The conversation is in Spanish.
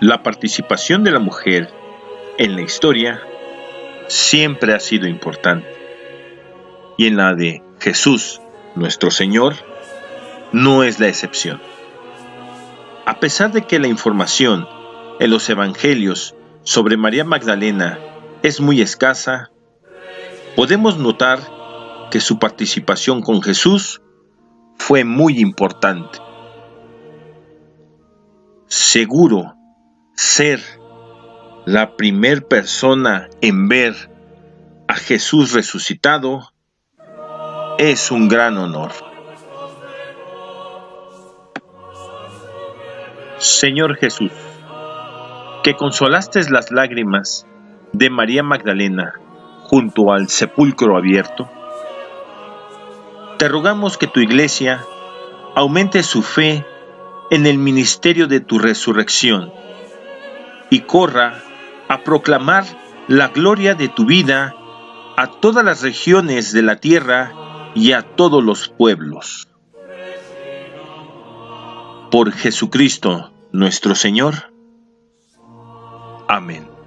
La participación de la mujer en la historia siempre ha sido importante. Y en la de Jesús, nuestro Señor, no es la excepción. A pesar de que la información en los evangelios sobre María Magdalena es muy escasa, podemos notar que su participación con Jesús fue muy importante. Seguro ser la primer persona en ver a Jesús resucitado es un gran honor. Señor Jesús, que consolaste las lágrimas de María Magdalena junto al sepulcro abierto, te rogamos que tu iglesia aumente su fe en el ministerio de tu resurrección y corra a proclamar la gloria de tu vida a todas las regiones de la tierra y a todos los pueblos. Por Jesucristo nuestro Señor. Amén.